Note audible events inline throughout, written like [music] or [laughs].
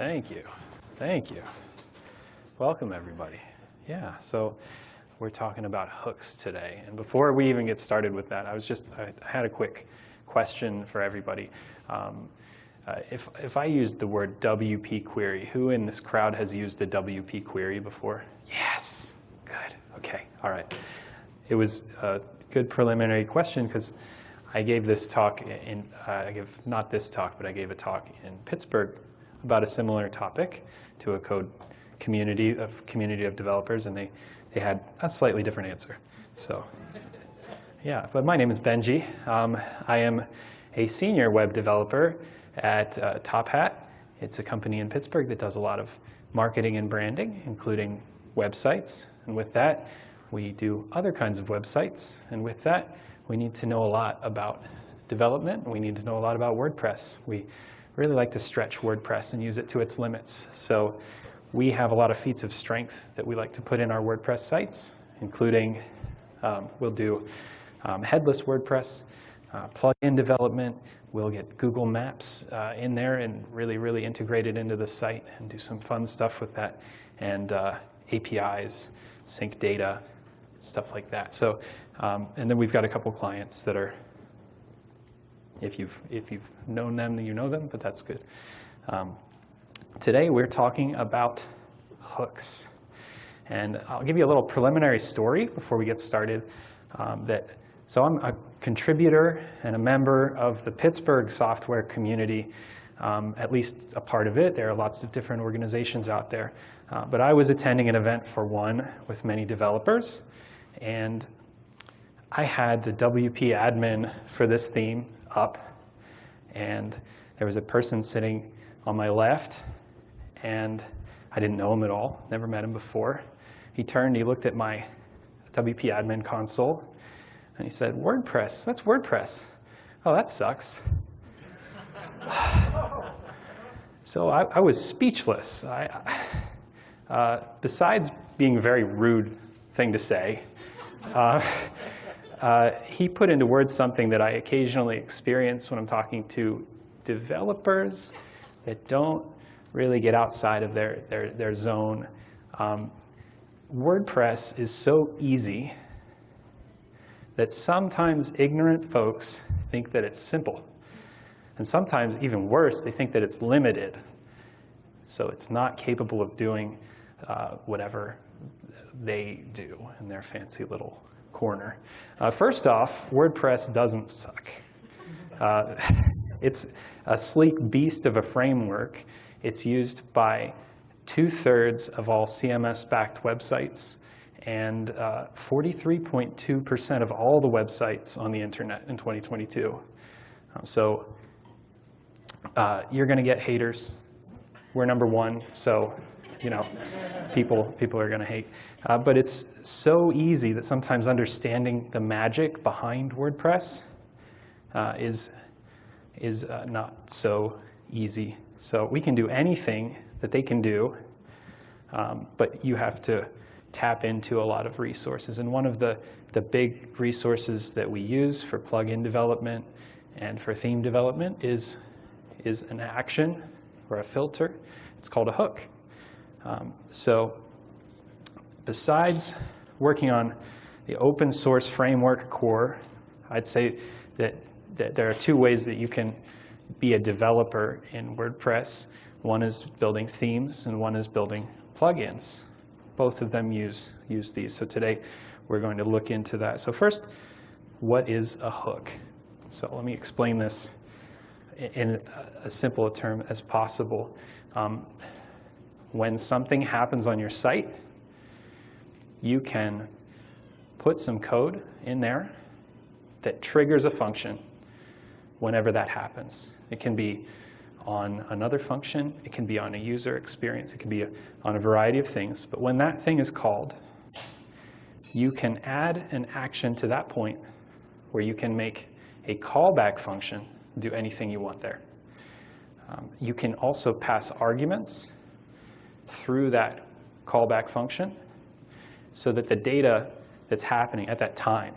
Thank you. Thank you. Welcome, everybody. Yeah, so we're talking about hooks today. And before we even get started with that, I was just, I had a quick question for everybody. Um, uh, if, if I used the word WP query, who in this crowd has used a WP query before? Yes, good, okay, all right. It was a good preliminary question because I gave this talk in, uh, I give not this talk, but I gave a talk in Pittsburgh about a similar topic to a code community of community of developers, and they, they had a slightly different answer. So yeah, but my name is Benji. Um, I am a senior web developer at uh, Top Hat. It's a company in Pittsburgh that does a lot of marketing and branding, including websites. And with that, we do other kinds of websites. And with that, we need to know a lot about development. We need to know a lot about WordPress. We really like to stretch WordPress and use it to its limits. So we have a lot of feats of strength that we like to put in our WordPress sites, including um, we'll do um, headless WordPress, uh, plugin development. We'll get Google Maps uh, in there and really, really integrate it into the site and do some fun stuff with that. And uh, APIs, sync data, stuff like that. So, um, and then we've got a couple clients that are, if you've, if you've known them, you know them, but that's good. Um, today we're talking about hooks. And I'll give you a little preliminary story before we get started um, that so I'm a contributor and a member of the Pittsburgh software community, um, at least a part of it. There are lots of different organizations out there. Uh, but I was attending an event for one with many developers. And I had the WP admin for this theme up. And there was a person sitting on my left. And I didn't know him at all, never met him before. He turned, he looked at my WP admin console, and he said, WordPress, that's WordPress. Oh, that sucks. [sighs] so I, I, was speechless. I, uh, besides being a very rude thing to say, uh, uh, he put into words something that I occasionally experience when I'm talking to developers that don't really get outside of their, their, their zone. Um, WordPress is so easy that sometimes ignorant folks think that it's simple. And sometimes, even worse, they think that it's limited. So it's not capable of doing uh, whatever they do in their fancy little corner. Uh, first off, WordPress doesn't suck. Uh, [laughs] it's a sleek beast of a framework. It's used by two-thirds of all CMS-backed websites and 43.2% uh, of all the websites on the internet in 2022. Um, so uh, you're going to get haters. We're number one, so you know, people, people are going to hate. Uh, but it's so easy that sometimes understanding the magic behind WordPress uh, is, is uh, not so easy. So we can do anything that they can do, um, but you have to tap into a lot of resources. And one of the, the big resources that we use for plugin development and for theme development is, is an action or a filter. It's called a hook. Um, so besides working on the open source framework core, I'd say that, that there are two ways that you can be a developer in WordPress. One is building themes, and one is building plugins both of them use, use these. So today we're going to look into that. So first, what is a hook? So let me explain this in as simple a term as possible. Um, when something happens on your site, you can put some code in there that triggers a function whenever that happens. It can be on another function. It can be on a user experience. It can be on a variety of things. But when that thing is called, you can add an action to that point where you can make a callback function do anything you want there. Um, you can also pass arguments through that callback function so that the data that's happening at that time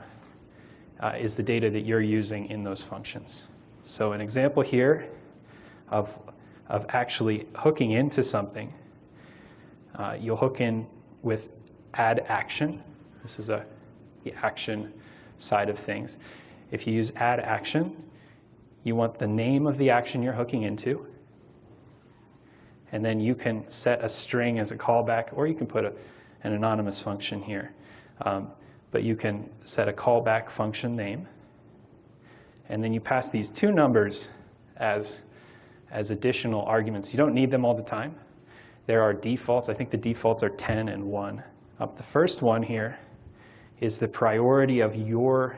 uh, is the data that you're using in those functions. So an example here of of actually hooking into something, uh, you'll hook in with add action. This is a, the action side of things. If you use add action, you want the name of the action you're hooking into, and then you can set a string as a callback, or you can put a, an anonymous function here. Um, but you can set a callback function name, and then you pass these two numbers as, as additional arguments. You don't need them all the time. There are defaults. I think the defaults are 10 and 1. Up the first one here is the priority of your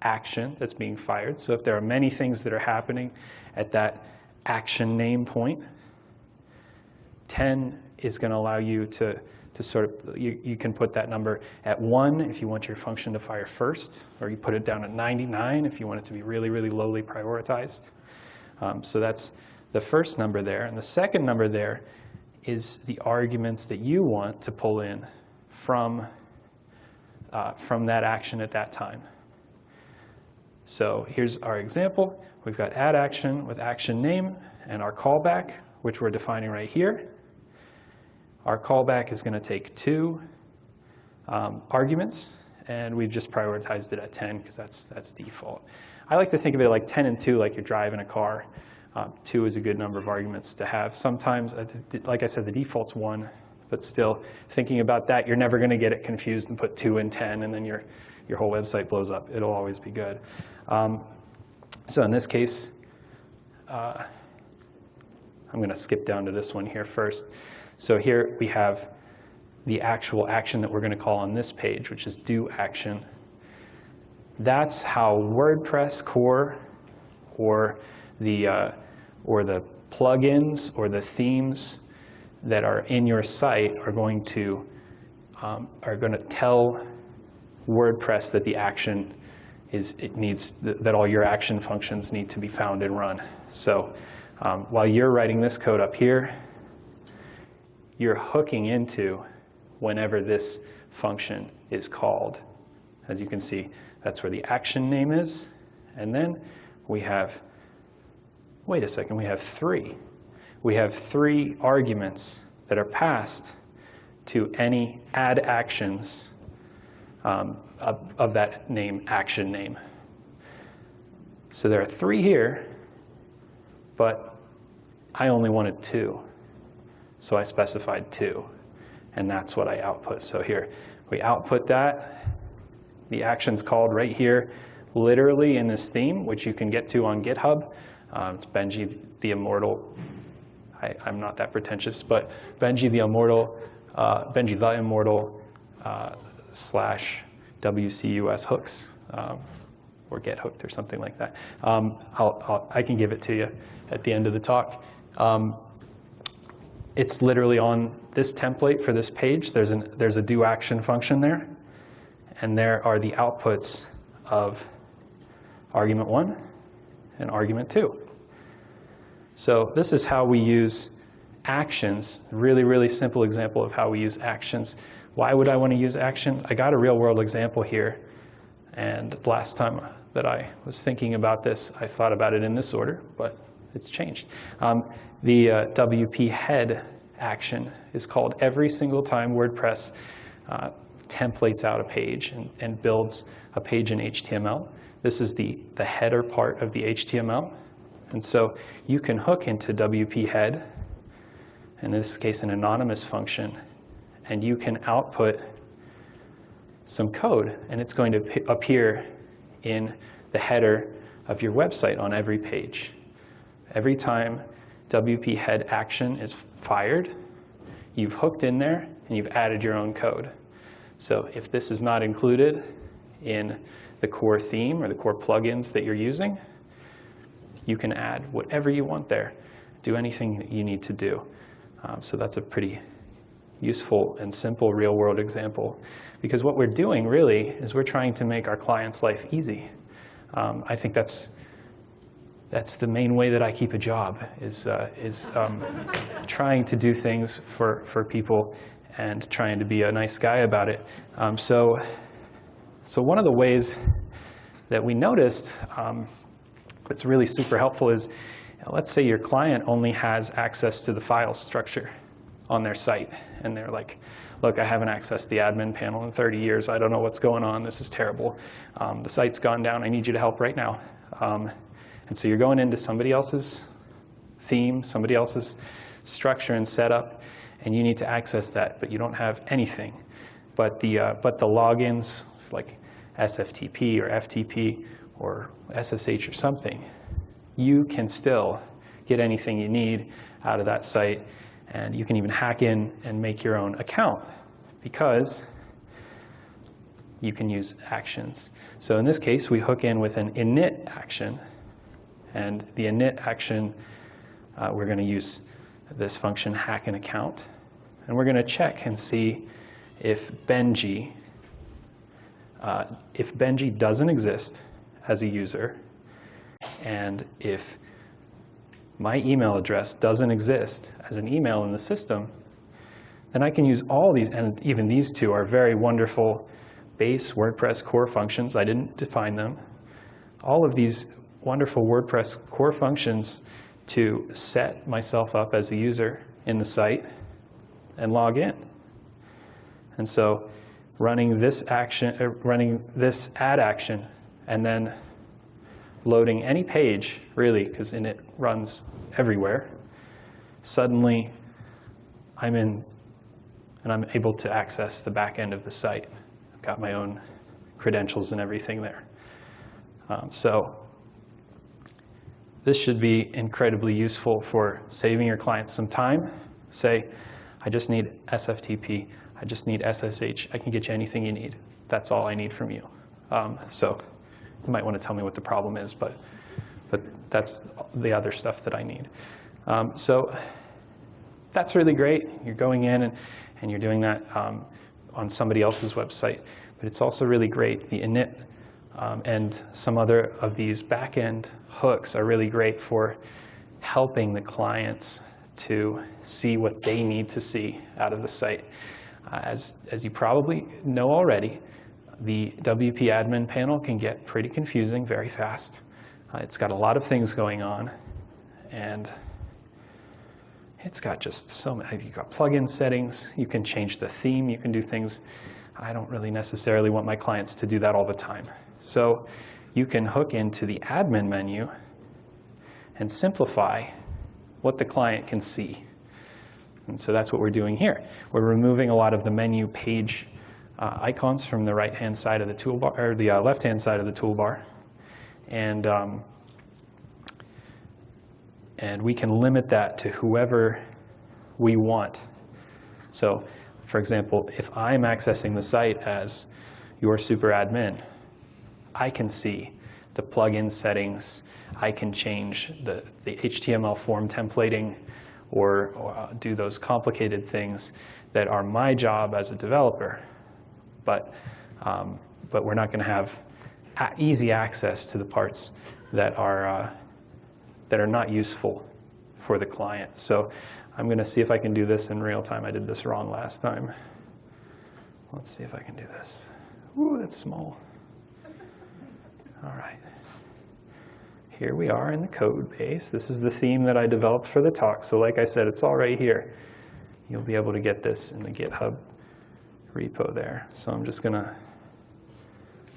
action that's being fired. So if there are many things that are happening at that action name point, 10 is going to allow you to, to sort of, you, you can put that number at 1 if you want your function to fire first, or you put it down at 99 if you want it to be really, really lowly prioritized. Um, so that's the first number there. And the second number there is the arguments that you want to pull in from, uh, from that action at that time. So here's our example. We've got add action with action name and our callback, which we're defining right here. Our callback is going to take two um, arguments, and we've just prioritized it at 10 because that's, that's default. I like to think of it like 10 and 2 like you're driving a car. Um, 2 is a good number of arguments to have. Sometimes, like I said, the default's 1, but still thinking about that, you're never going to get it confused and put 2 and 10, and then your, your whole website blows up. It'll always be good. Um, so in this case, uh, I'm going to skip down to this one here first. So here we have the actual action that we're going to call on this page, which is do action. That's how WordPress core or the, uh, or the plugins or the themes that are in your site are going to, um, are going to tell WordPress that the action is, it needs, that all your action functions need to be found and run. So um, while you're writing this code up here, you're hooking into whenever this function is called. As you can see, that's where the action name is. And then we have, wait a second, we have three. We have three arguments that are passed to any add actions um, of, of that name, action name. So there are three here, but I only wanted two. So I specified two, and that's what I output. So here, we output that. The action's called right here, literally in this theme, which you can get to on GitHub. Um, it's Benji the Immortal. I, am not that pretentious, but Benji the Immortal, uh, Benji the Immortal uh, slash WCUS hooks, um, or get hooked or something like that. Um, I'll, I'll, i can give it to you at the end of the talk. Um, it's literally on this template for this page. There's, an, there's a do action function there. And there are the outputs of argument one and argument two. So this is how we use actions, really, really simple example of how we use actions. Why would I want to use actions? I got a real world example here. And last time that I was thinking about this, I thought about it in this order, but it's changed. Um, the uh, WP head action is called every single time WordPress uh, templates out a page and, and, builds a page in HTML. This is the, the header part of the HTML. And so you can hook into WP head, in this case an anonymous function, and you can output some code, and it's going to appear in the header of your website on every page. Every time WP head action is fired, you've hooked in there and you've added your own code. So if this is not included in the core theme or the core plugins that you're using, you can add whatever you want there. Do anything that you need to do. Um, so that's a pretty useful and simple real world example. Because what we're doing really is we're trying to make our client's life easy. Um, I think that's that's the main way that I keep a job is, uh, is um, trying to do things for, for people and trying to be a nice guy about it. Um, so, so one of the ways that we noticed um, that's really super helpful is let's say your client only has access to the file structure on their site, and they're like, look, I haven't accessed the admin panel in 30 years. I don't know what's going on. This is terrible. Um, the site's gone down. I need you to help right now. And so you're going into somebody else's theme, somebody else's structure and setup, and you need to access that, but you don't have anything. But the, uh, but the logins, like SFTP or FTP or SSH or something, you can still get anything you need out of that site. And you can even hack in and make your own account because you can use actions. So in this case, we hook in with an init action. And the init action, uh, we're going to use this function hack an account. And we're going to check and see if Benji, uh, if Benji doesn't exist as a user, and if my email address doesn't exist as an email in the system, then I can use all these, and even these two are very wonderful base WordPress core functions. I didn't define them. All of these wonderful WordPress core functions to set myself up as a user in the site and log in. And so running this action, uh, running this add action, and then loading any page, really, because init runs everywhere, suddenly I'm in, and I'm able to access the back end of the site. I've got my own credentials and everything there. Um, so this should be incredibly useful for saving your clients some time. Say, I just need SFTP, I just need SSH, I can get you anything you need. That's all I need from you. Um, so you might want to tell me what the problem is, but, but that's the other stuff that I need. Um, so that's really great. You're going in and, and you're doing that um, on somebody else's website. But it's also really great. The init um, and some other of these backend hooks are really great for helping the clients to see what they need to see out of the site. Uh, as, as you probably know already, the WP admin panel can get pretty confusing very fast. Uh, it's got a lot of things going on, and it's got just so many. You've got plugin settings. You can change the theme. You can do things. I don't really necessarily want my clients to do that all the time. So you can hook into the admin menu and simplify what the client can see. And so that's what we're doing here. We're removing a lot of the menu page uh, icons from the right-hand side of the toolbar, or the uh, left-hand side of the toolbar. And, um, and we can limit that to whoever we want. So for example, if I'm accessing the site as your super admin, I can see the plugin settings. I can change the, the HTML form templating or, or uh, do those complicated things that are my job as a developer but, um, but we're not going to have easy access to the parts that are, uh, that are not useful for the client. So I'm going to see if I can do this in real time. I did this wrong last time. Let's see if I can do this. Ooh, that's small. All right. Here we are in the code base. This is the theme that I developed for the talk. So like I said, it's all right here. You'll be able to get this in the GitHub repo there. So I'm just going to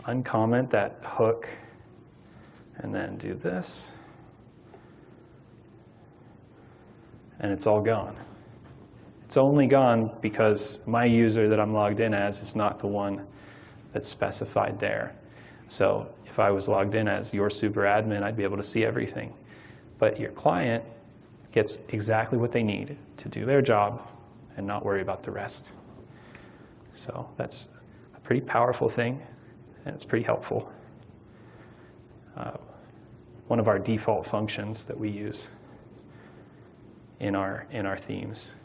uncomment that hook and then do this. And it's all gone. It's only gone because my user that I'm logged in as is not the one that's specified there. So if I was logged in as your super admin, I'd be able to see everything. But your client gets exactly what they need to do their job and not worry about the rest. So that's a pretty powerful thing, and it's pretty helpful. Uh, one of our default functions that we use in our, in our themes.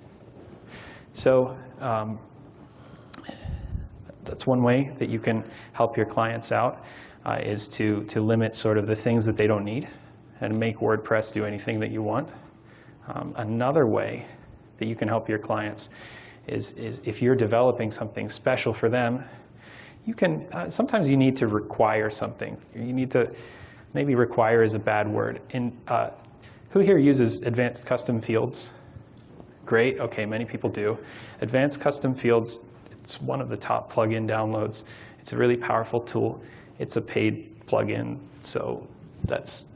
So um, that's one way that you can help your clients out uh, is to, to limit sort of the things that they don't need and make WordPress do anything that you want. Um, another way that you can help your clients is, is if you're developing something special for them, you can, uh, sometimes you need to require something. You need to, maybe require is a bad word. In, uh, Who here uses advanced custom fields? Great, okay, many people do. Advanced custom fields, it's one of the top plugin downloads. It's a really powerful tool. It's a paid plugin, so that's,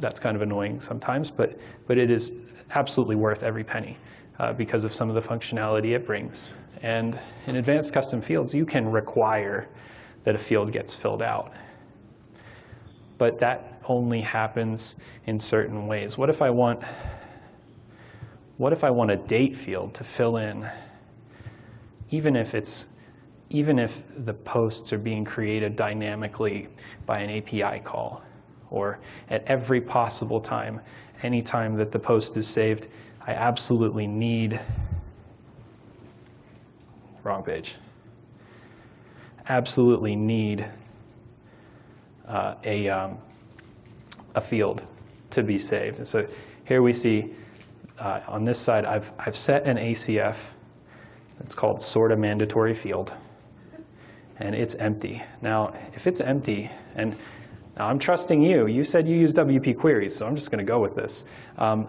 that's kind of annoying sometimes, but, but it is absolutely worth every penny uh, because of some of the functionality it brings. And in advanced custom fields, you can require that a field gets filled out. But that only happens in certain ways. What if I want, what if I want a date field to fill in, even if it's even if the posts are being created dynamically by an API call, or at every possible time, any time that the post is saved, I absolutely need, wrong page, absolutely need uh, a, um, a field to be saved. And so here we see uh, on this side, I've, I've set an ACF. It's called sort of mandatory field. And it's empty. Now, if it's empty, and I'm trusting you. You said you use WP queries, so I'm just going to go with this. Um,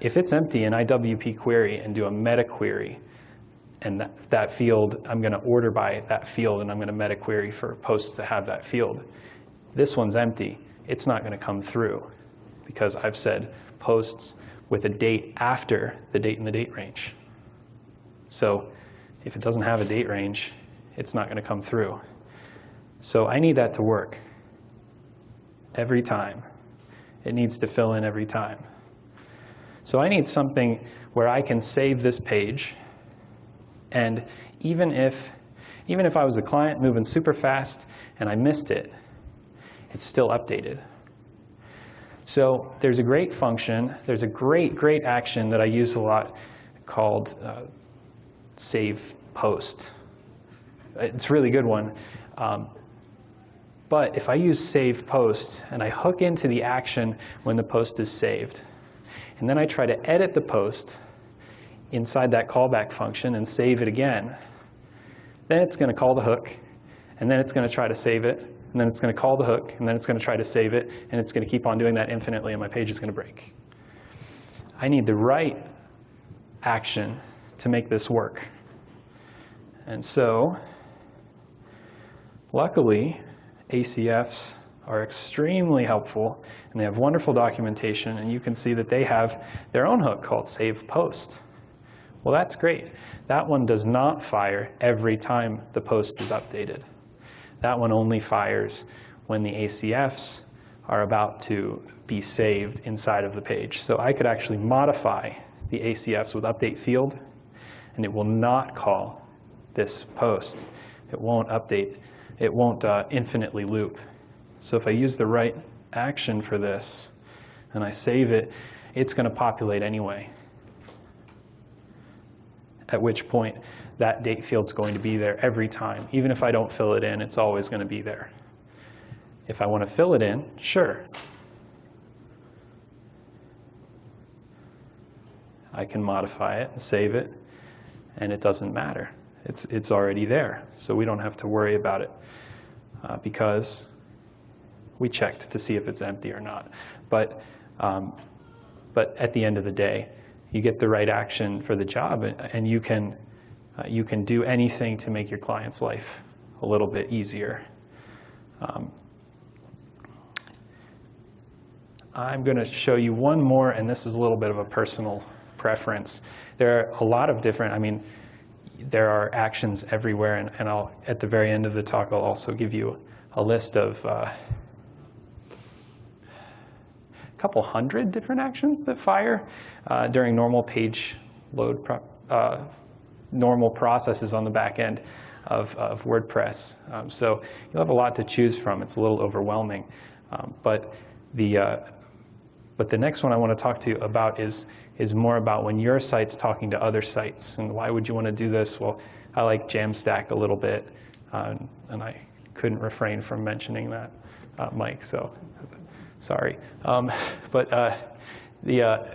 if it's empty and I WP query and do a meta query, and that, that field, I'm going to order by that field, and I'm going to meta query for posts to have that field. This one's empty. It's not going to come through because I've said posts with a date after the date in the date range. So if it doesn't have a date range, it's not going to come through. So I need that to work every time. It needs to fill in every time. So I need something where I can save this page, and even if, even if I was a client moving super fast and I missed it, it's still updated. So there's a great function, there's a great, great action that I use a lot called uh, save post. It's a really good one. Um, but if I use save post and I hook into the action when the post is saved, and then I try to edit the post inside that callback function and save it again, then it's going to call the hook, and then it's going to try to save it, and then it's going to call the hook, and then it's going to try to save it, and it's going to keep on doing that infinitely, and my page is going to break. I need the right action to make this work. And so, luckily, ACFs are extremely helpful, and they have wonderful documentation, and you can see that they have their own hook called save post. Well, that's great. That one does not fire every time the post is updated. That one only fires when the ACFs are about to be saved inside of the page. So I could actually modify the ACFs with update field, and it will not call this post. It won't update. It won't uh, infinitely loop. So if I use the right action for this, and I save it, it's going to populate anyway. At which point, that date field's going to be there every time. Even if I don't fill it in, it's always going to be there. If I want to fill it in, sure. I can modify it and save it, and it doesn't matter. It's, it's already there, so we don't have to worry about it uh, because we checked to see if it's empty or not. But, um, but at the end of the day, you get the right action for the job, and you can uh, you can do anything to make your client's life a little bit easier. Um, I'm going to show you one more, and this is a little bit of a personal preference. There are a lot of different, I mean, there are actions everywhere, and, and I'll, at the very end of the talk, I'll also give you a list of uh, a couple hundred different actions that fire uh, during normal page load uh, normal processes on the back end of, of WordPress. Um, so you'll have a lot to choose from. It's a little overwhelming. Um, but, the, uh, but the next one I want to talk to you about is, is more about when your site's talking to other sites. And why would you want to do this? Well, I like Jamstack a little bit. Uh, and I couldn't refrain from mentioning that, uh, Mike, so sorry. Um, but uh, the, uh,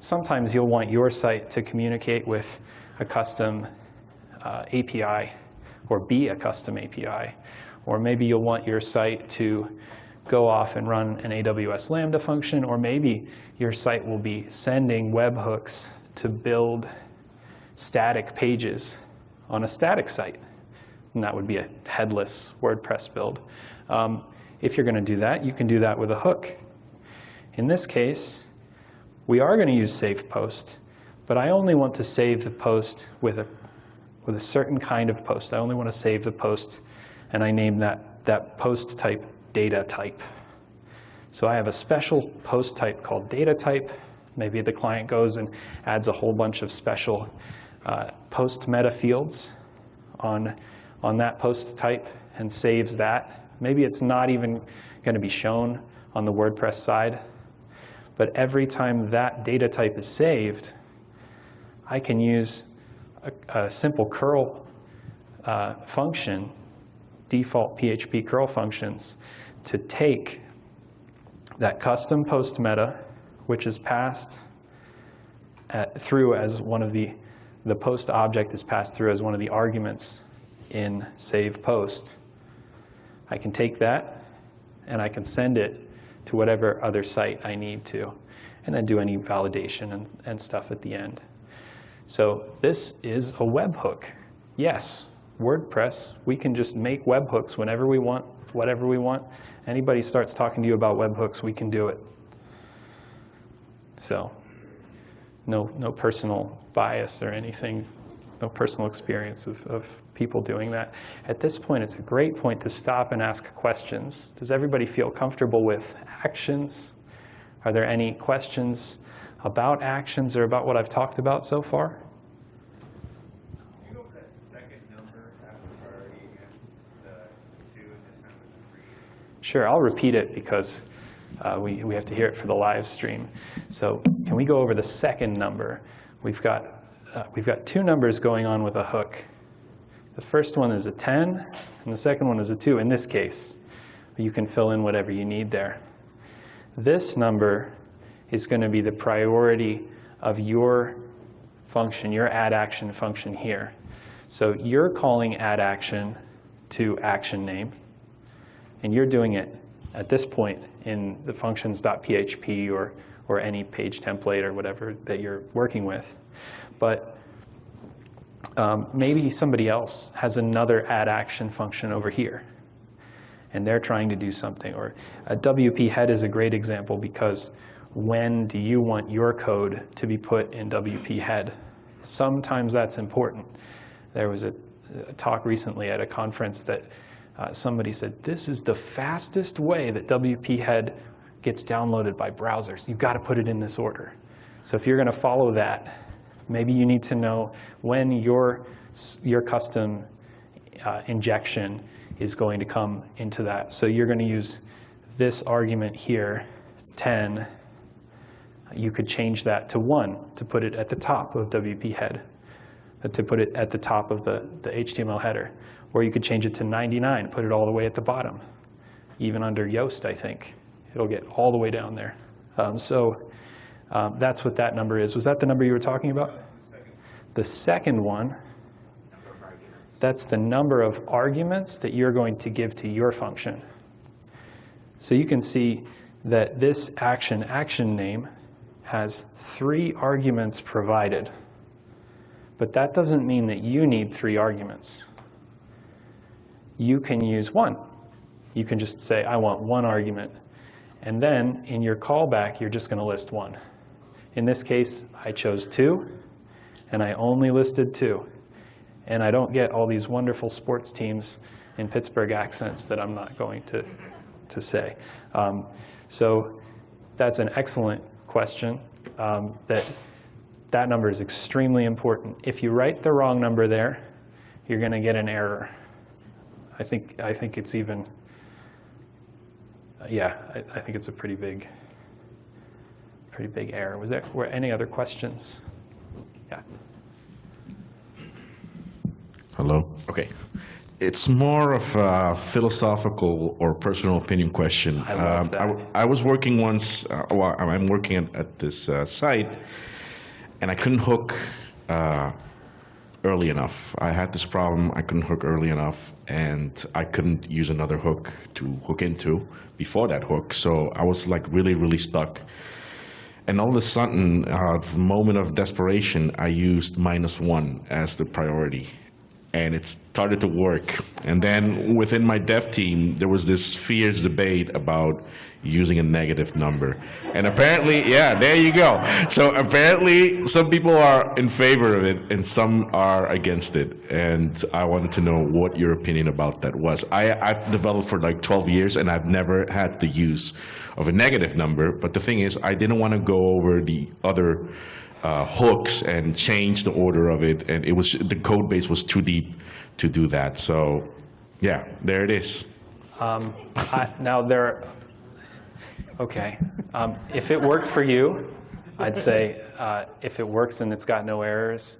sometimes you'll want your site to communicate with a custom uh, API or be a custom API. Or maybe you'll want your site to go off and run an AWS Lambda function, or maybe your site will be sending webhooks to build static pages on a static site. And that would be a headless WordPress build. Um, if you're going to do that, you can do that with a hook. In this case, we are going to use save post, but I only want to save the post with a, with a certain kind of post. I only want to save the post, and I name that, that post type data type. So I have a special post type called data type. Maybe the client goes and adds a whole bunch of special uh, post meta fields on, on that post type and saves that. Maybe it's not even going to be shown on the WordPress side, but every time that data type is saved, I can use a, a simple curl uh, function, default PHP curl functions, to take that custom post meta, which is passed at, through as one of the, the post object is passed through as one of the arguments in save post. I can take that and I can send it to whatever other site I need to, and then do any validation and, and stuff at the end. So this is a webhook. Yes, WordPress, we can just make webhooks whenever we want, whatever we want. Anybody starts talking to you about webhooks, we can do it. So no, no personal bias or anything, no personal experience of, of people doing that. At this point, it's a great point to stop and ask questions. Does everybody feel comfortable with actions? Are there any questions about actions or about what I've talked about so far? Can you go over that second number after priority again? The two and this time with the three? Sure, I'll repeat it because uh, we, we have to hear it for the live stream. So can we go over the second number? We've got, uh, we've got two numbers going on with a hook. The first one is a 10, and the second one is a 2 in this case. You can fill in whatever you need there. This number is going to be the priority of your function, your add action function here. So you're calling add action to action name, and you're doing it at this point in the functions.php or, or any page template or whatever that you're working with. But um, maybe somebody else has another add action function over here and they're trying to do something. Or a WP head is a great example because when do you want your code to be put in WP head? Sometimes that's important. There was a, a talk recently at a conference that uh, somebody said, this is the fastest way that WP head gets downloaded by browsers. You've got to put it in this order. So if you're going to follow that, maybe you need to know when your, your custom uh, injection is going to come into that. So you're going to use this argument here, 10. You could change that to 1 to put it at the top of WP head, uh, to put it at the top of the, the HTML header. Or you could change it to 99, put it all the way at the bottom. Even under Yoast, I think. It'll get all the way down there. Um, so um, that's what that number is. Was that the number you were talking about? The second one, that's the number of arguments that you're going to give to your function. So you can see that this action, action name, has three arguments provided. But that doesn't mean that you need three arguments. You can use one. You can just say, I want one argument. And then in your callback, you're just going to list one. In this case, I chose two, and I only listed two. And I don't get all these wonderful sports teams in Pittsburgh accents that I'm not going to, to say. Um, so that's an excellent question. Um, that, that number is extremely important. If you write the wrong number there, you're going to get an error. I think, I think it's even, uh, yeah, I, I think it's a pretty big, pretty big error. Was there were any other questions? Yeah. Hello? Okay. It's more of a philosophical or personal opinion question. I love Um, that. w- I was working once, uh, well, I'm working at, at this uh, site, and I couldn't hook uh, early enough. I had this problem. I couldn't hook early enough, and I couldn't use another hook to hook into before that hook. So I was like really, really stuck. And all of a sudden, uh, moment of desperation, I used minus one as the priority. And it started to work. And then within my dev team, there was this fierce debate about using a negative number. And apparently, yeah, there you go. So apparently, some people are in favor of it and some are against it. And I wanted to know what your opinion about that was. I, I've developed for like 12 years and I've never had the use of a negative number. But the thing is, I didn't want to go over the other uh, hooks and change the order of it, and it was the code base was too deep to do that. So, yeah, there it is. I- Now, there, okay, Um, if it worked for you, I'd say uh, if it works and it's got no errors,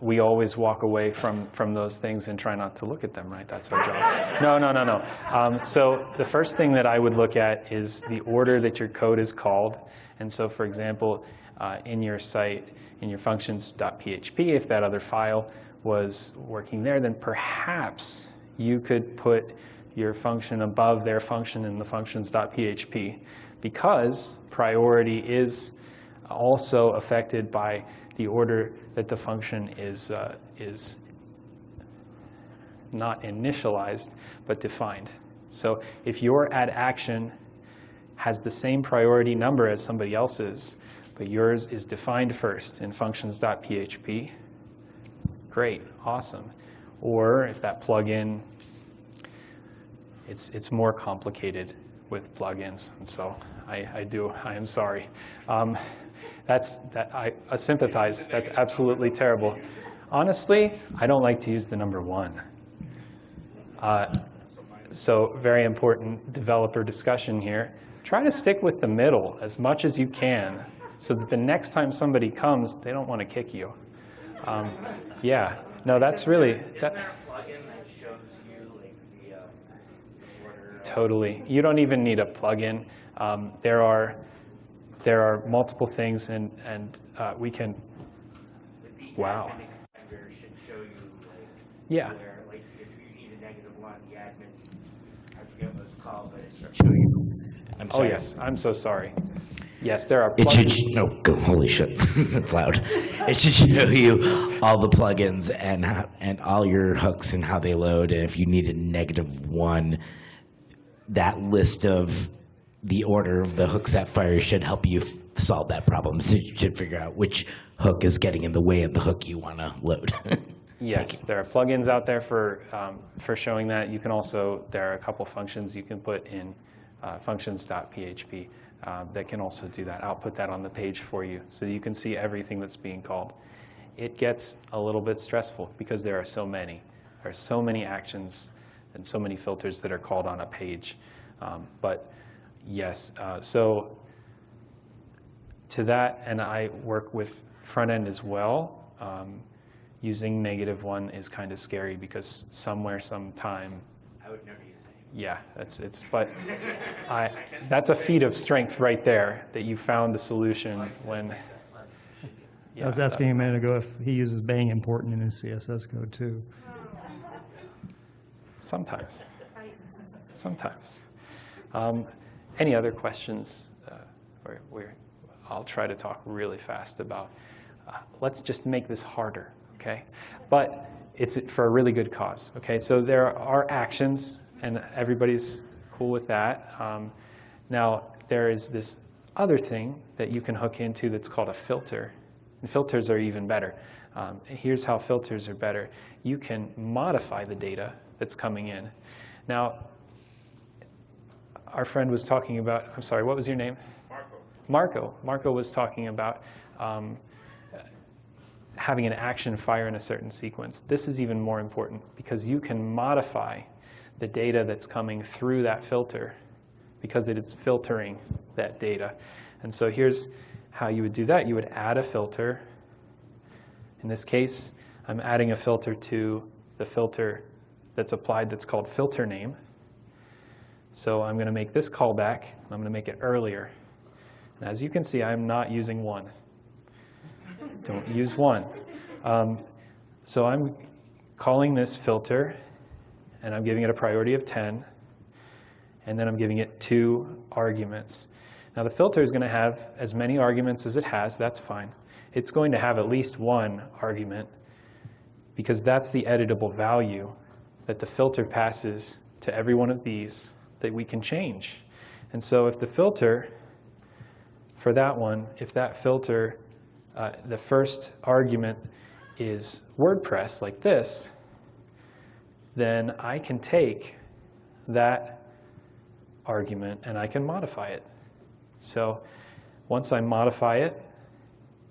we always walk away from, from those things and try not to look at them, right? That's our job. No, no, no, no. Um, So the first thing that I would look at is the order that your code is called. And so, for example, uh, in your site, in your functions.php, if that other file was working there, then perhaps you could put your function above their function in the functions.php because priority is also affected by the order that the function is, uh, is not initialized, but defined. So if your add action has the same priority number as somebody else's, but yours is defined first in functions.php, great, awesome. Or if that plugin, it's, it's more complicated with plugins, and so I, I do, I am sorry. Um, that's, that, I, I sympathize, that's absolutely terrible. Honestly, I don't like to use the number one. Uh, so very important developer discussion here. Try to stick with the middle as much as you can so that the next time somebody comes, they don't want to kick you. Um, yeah, no, that's really, that, Isn't there a plugin that shows you like the, uh, Totally. You don't even need a plugin. Um, there are there are multiple things, and and uh, we can. The Wow. admin extender should show you like. Yeah. Where, like, if you need a negative one, admin, I forget what it's called, but it should show you. I'm Oh yes, I'm so sorry. Yes, there are. It should, plugins. sh- no, go, holy shit, [laughs] that's loud. It should show you all the plugins and how, and all your hooks and how they load. And if you need a negative one, that list of the order of the hooks that fire should help you solve that problem. So you should figure out which hook is getting in the way of the hook you want to load. [laughs] Yes, there are plugins out there for um, for showing that. You can also there are a couple functions you can put in uh, functions.php uh, that can also do that. I'll put that on the page for you so you can see everything that's being called. It gets a little bit stressful because there are so many. There are so many actions and so many filters that are called on a page. Um, but yes, uh, so to that, and I work with front end as well. Um, using negative one is kind of scary because somewhere, sometime, I would never. Yeah, that's it's. But I, that's a feat of strength right there that you found a solution when. I was asking a minute ago if he uses bang important in his CSS code too. Sometimes. Sometimes. Um, any other questions? Uh, or we're, I'll try to talk really fast about. Uh, let's just make this harder, okay? But it's for a really good cause, okay? So there are actions, and everybody's cool with that. Um, now there is this other thing that you can hook into that's called a filter. And filters are even better. Um, here's how filters are better. You can modify the data that's coming in. Now, our friend was talking about, I'm sorry, what was your name? Marco. Marco. Marco was talking about um, having an action fire in a certain sequence. This is even more important because you can modify the data that's coming through that filter because it is filtering that data. And so here's how you would do that. You would add a filter. In this case, I'm adding a filter to the filter that's applied that's called filter name. So I'm going to make this callback. I'm going to make it earlier. And as you can see, I'm not using one. Don't use one. Um, So I'm calling this filter, and I'm giving it a priority of 10, and then I'm giving it two arguments. Now the filter is going to have as many arguments as it has, that's fine. It's going to have at least one argument because that's the editable value that the filter passes to every one of these that we can change. And so if the filter, for that one, if that filter, uh, the first argument is WordPress like this, then I can take that argument and I can modify it. So once I modify it,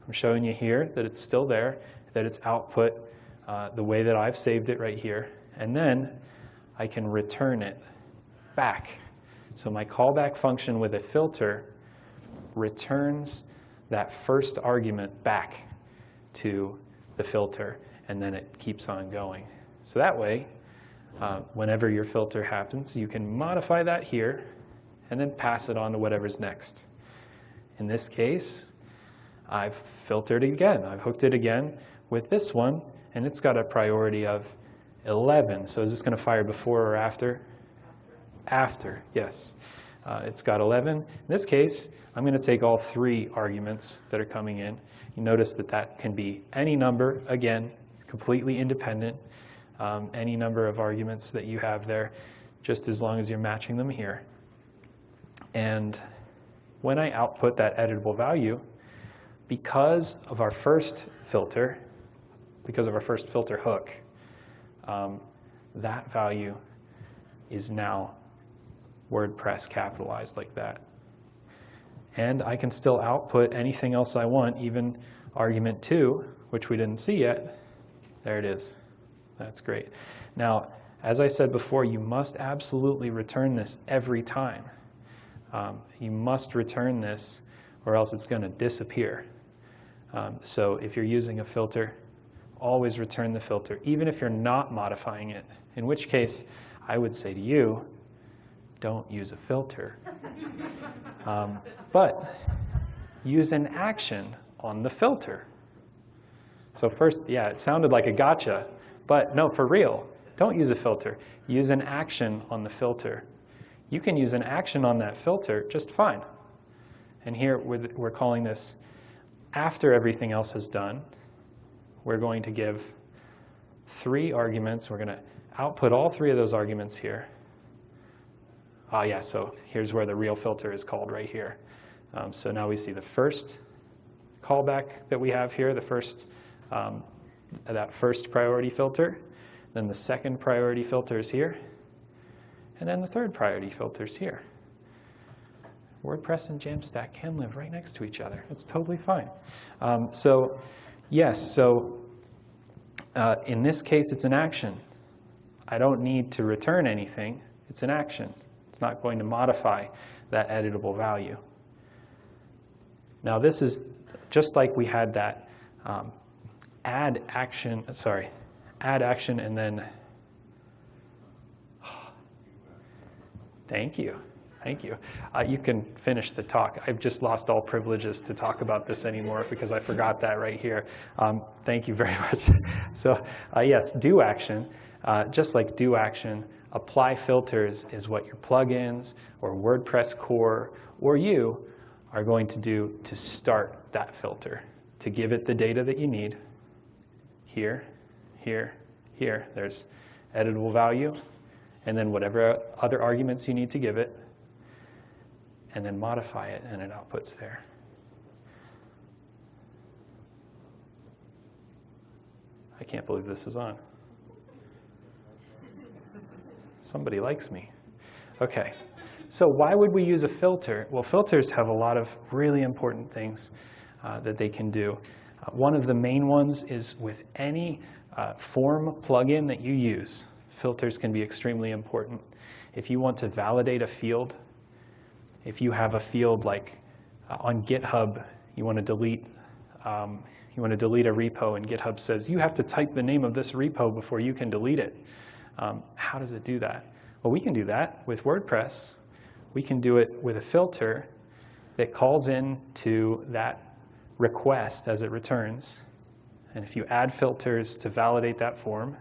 I'm showing you here that it's still there, that it's output uh, the way that I've saved it right here. And then I can return it back. So my callback function with a filter returns that first argument back to the filter, and then it keeps on going. So that way, uh, whenever your filter happens, you can modify that here and then pass it on to whatever's next. In this case, I've filtered again. I've hooked it again with this one, and it's got a priority of 11. So is this going to fire before or after? After, yes. Uh, it's got 11. In this case, I'm going to take all three arguments that are coming in. You notice that that can be any number, again, completely independent, um, any number of arguments that you have there, just as long as you're matching them here. And when I output that editable value, because of our first filter, because of our first filter hook, um, that value is now WordPress capitalized like that. And I can still output anything else I want, even argument two, which we didn't see yet. There it is. That's great. Now, as I said before, you must absolutely return this every time. Um, you must return this or else it's going to disappear. Um, so if you're using a filter, always return the filter, even if you're not modifying it, in which case I would say to you, don't use a filter. [laughs] Um, but use an action on the filter. So first, yeah, it sounded like a gotcha, but no, for real, don't use a filter. Use an action on the filter. You can use an action on that filter just fine. And here we're, calling this after everything else is done. We're going to give three arguments. We're going to output all three of those arguments here. Ah, yeah, so here's where the real filter is called right here. Um, so now we see the first callback that we have here, the first, um, that first priority filter. Then the second priority filter is here. And then the third priority filter is here. WordPress and Jamstack can live right next to each other. It's totally fine. Um, so yes, so uh, in this case, it's an action. I don't need to return anything. It's an action. It's not going to modify that editable value. Now this is just like we had that um, add action, sorry, add action and then, thank you, thank you. Uh, you can finish the talk. I've just lost all privileges to talk about this anymore because I forgot that right here. Um, thank you very [laughs] much. so uh, yes, do action, uh, just like do action, apply filters is what your plugins or WordPress core or you are going to do to start that filter, to give it the data that you need. Here, here, here. There's editable value, and then whatever other arguments you need to give it, and then modify it, and it outputs there. I can't believe this is on. Somebody likes me. Okay, so why would we use a filter? Well, filters have a lot of really important things uh, that they can do. One of the main ones is with any uh, form plugin that you use, filters can be extremely important. If you want to validate a field, if you have a field like uh, on GitHub, you want to delete um, you want to delete a repo and GitHub says you have to type the name of this repo before you can delete it. Um, how does it do that? Well, we can do that with WordPress. We can do it with a filter that calls in to that request as it returns, And if you add filters to validate that form,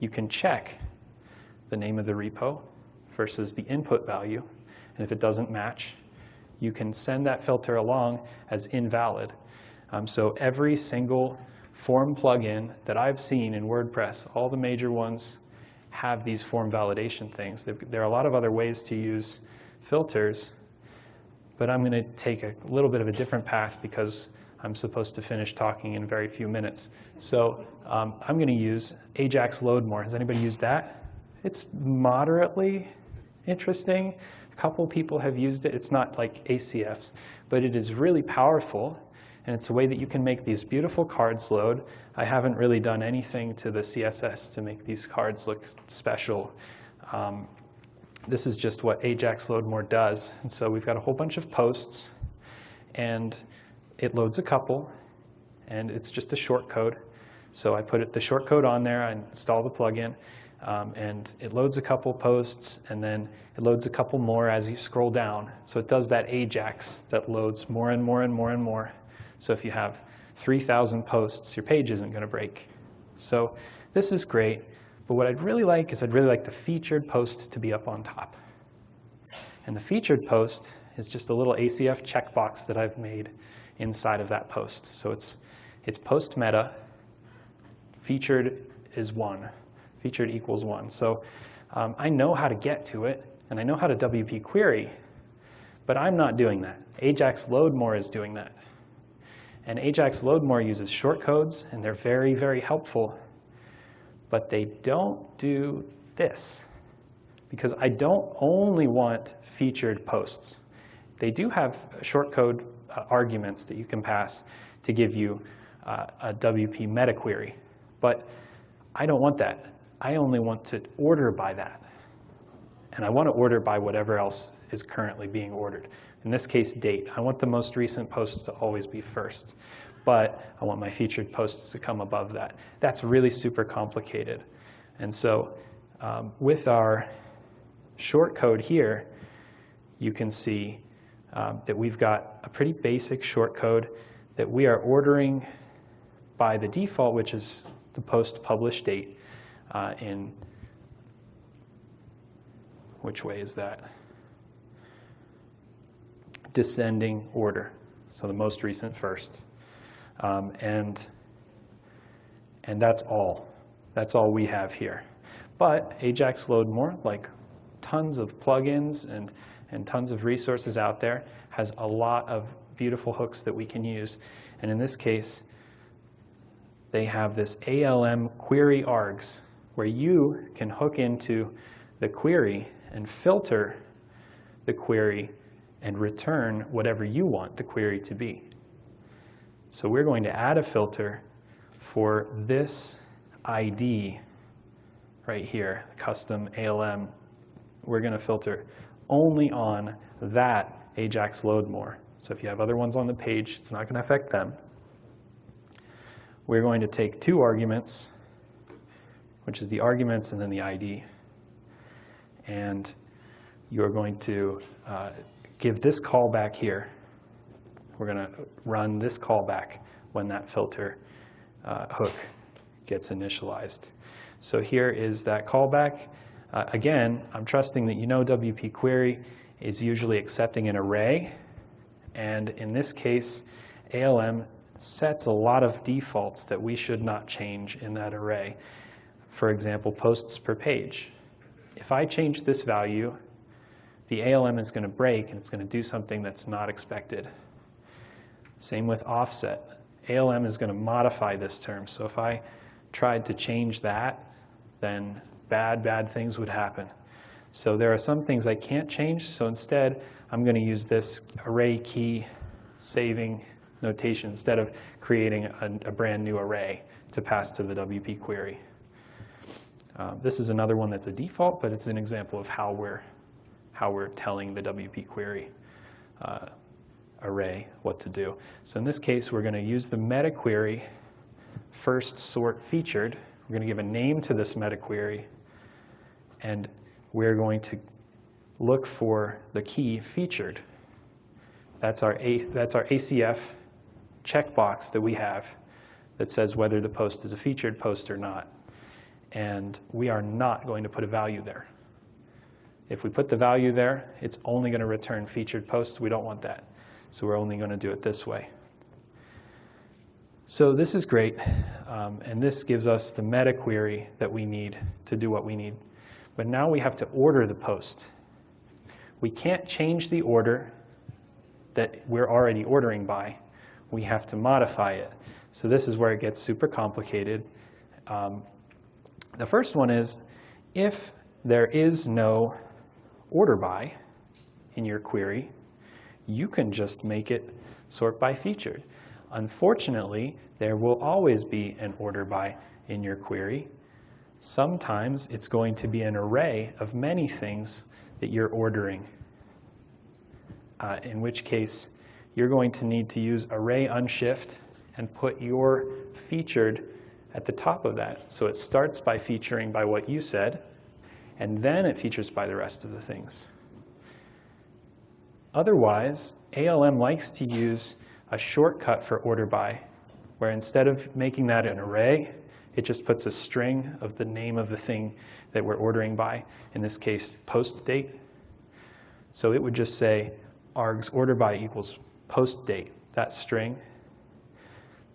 you can check the name of the repo versus the input value. And if it doesn't match, you can send that filter along as invalid. Um, so every single form plugin that I've seen in WordPress, all the major ones have these form validation things. There there are a lot of other ways to use filters, but I'm going to take a little bit of a different path because I'm supposed to finish talking in very few minutes. So um, I'm going to use Ajax Load More. Has anybody used that? It's moderately interesting. A couple people have used it. It's not like ACFs, but it is really powerful. And it's a way that you can make these beautiful cards load. I haven't really done anything to the CSS to make these cards look special. Um, this is just what Ajax Load More does. And so we've got a whole bunch of posts, and it loads a couple, and it's just a short code. So I put it, the short code on there, I install the plugin, um, and it loads a couple posts, and then it loads a couple more as you scroll down. So it does that Ajax that loads more and more and more and more. So if you have 3,000 posts, your page isn't going to break. So this is great, but what I'd really like is I'd really like the featured post to be up on top. And the featured post is just a little ACF checkbox that I've made inside of that post. So it's, it's post meta, featured is one, featured equals one. So um, I know how to get to it, and I know how to WP query, but I'm not doing that. Ajax Load More is doing that. And Ajax Load More uses shortcodes, and they're very, very helpful. But they don't do this, because I don't only want featured posts. They do have a shortcode uh, arguments that you can pass to give you uh, a WP meta query. But I don't want that. I only want to order by that. And I want to order by whatever else is currently being ordered. In this case, date. I want the most recent posts to always be first, but I want my featured posts to come above that. That's really super complicated. And so um, with our short code here, you can see um, that we've got a pretty basic short code that we are ordering by the default, which is the post publish date uh, in, which way is that? Descending order, so the most recent first. Um, and, and that's all. That's all we have here. But Ajax Load More, like tons of plugins and, and tons of resources out there, has a lot of beautiful hooks that we can use. And in this case, they have this ALM query args, where you can hook into the query and filter the query and return whatever you want the query to be. So we're going to add a filter for this ID right here, custom ALM. We're going to filter only on that Ajax load more. So if you have other ones on the page, it's not going to affect them. We're going to take two arguments, which is the arguments and then the ID. And you're going to uh, give this callback here. We're going to run this callback when that filter uh, hook gets initialized. So here is that callback. Uh, again, I'm trusting that you know WP query is usually accepting an array. And in this case, ALM sets a lot of defaults that we should not change in that array. For example, posts per page. If I change this value, the ALM is going to break and it's going to do something that's not expected. Same with offset. ALM is going to modify this term. So if I tried to change that, then bad, bad things would happen. So there are some things I can't change. So instead, I'm going to use this array key saving notation instead of creating a, a brand new array to pass to the WP query. Uh, this is another one that's a default, but it's an example of how we're, how we're telling the WP query uh, array what to do. So in this case, we're going to use the meta query first sort featured. We're going to give a name to this meta query, and we're going to look for the key featured. That's our, A, that's our ACF checkbox that we have that says whether the post is a featured post or not. And we are not going to put a value there. If we put the value there, it's only going to return featured posts. We don't want that. So we're only going to do it this way. So this is great, um, and this gives us the meta query that we need to do what we need. But now we have to order the post. We can't change the order that we're already ordering by. We have to modify it. So this is where it gets super complicated. Um, the first one is if there is no order by in your query, you can just make it sort by featured. Unfortunately, there will always be an order by in your query. Sometimes it's going to be an array of many things that you're ordering, uh, in which case you're going to need to use array unshift and put your featured at the top of that. So it starts by featuring by what you said, and then it features by the rest of the things. Otherwise, ALM likes to use a shortcut for order by, where instead of making that an array, it just puts a string of the name of the thing that we're ordering by, in this case, post date. So it would just say args order by equals post date, that string.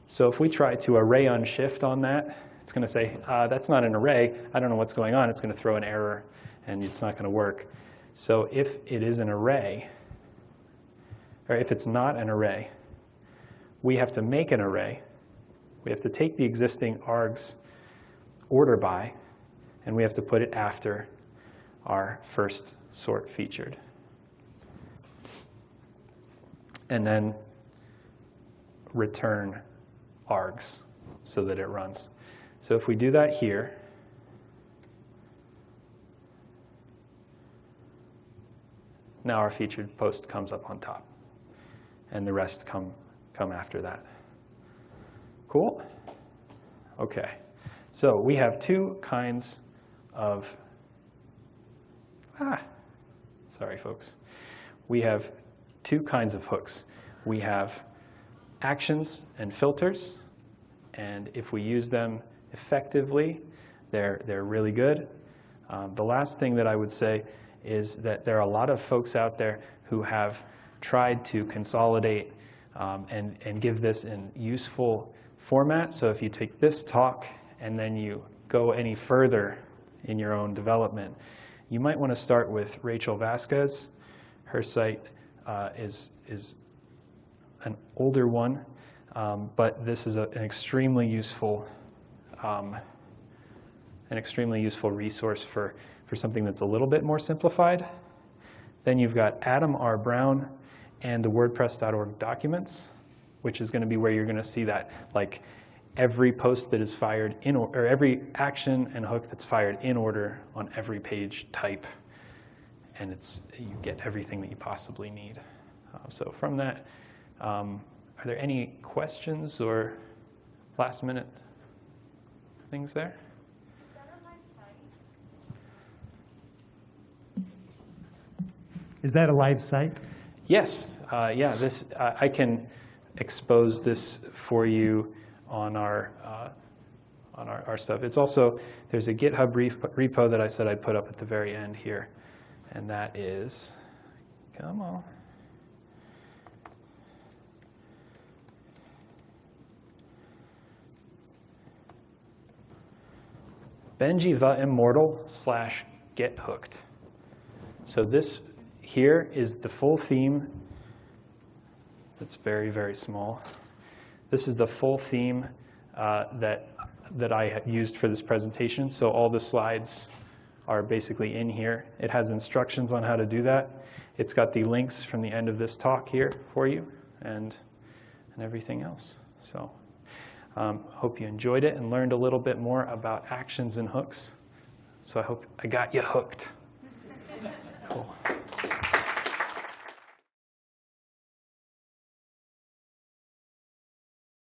So if we try to array unshift on that, it's going to say, uh, that's not an array. I don't know what's going on. It's going to throw an error, and it's not going to work. So if it is an array, or if it's not an array, we have to make an array. We have to take the existing args order by, and we have to put it after our first sort featured. And then return args so that it runs. So if we do that here, now our featured post comes up on top, and the rest come, come after that. Okay, so we have two kinds of, ah, sorry folks. We have two kinds of hooks. We have actions and filters, and if we use them effectively, they're, they're really good. Um, the last thing that I would say is that there are a lot of folks out there who have tried to consolidate um, and, and give this in useful format. So if you take this talk and then you go any further in your own development, you might want to start with Rachel Vasquez. Her site uh, is, is an older one, um, but this is a, an extremely useful um, an extremely useful resource for, for something that's a little bit more simplified. Then you've got Adam R. Brown and the WordPress.org documents, which is going to be where you're going to see that, like every post that is fired in, or, or every action and hook that's fired in order on every page type. And it's, you get everything that you possibly need. Uh, so from that, um, are there any questions or last minute things there? Is that a live site? Yes, uh, yeah, this, uh, I can expose this for you on our, uh, on our, our stuff. It's also, there's a GitHub repo that I said I'd put up at the very end here, and that is, come on. Benji the Immortal slash get hooked. So this here is the full theme. That's very, very small. This is the full theme uh, that, that I used for this presentation. So all the slides are basically in here. It has instructions on how to do that. It's got the links from the end of this talk here for you and, and everything else. So um, hope you enjoyed it and learned a little bit more about actions and hooks. So I hope I got you hooked. [laughs] Cool.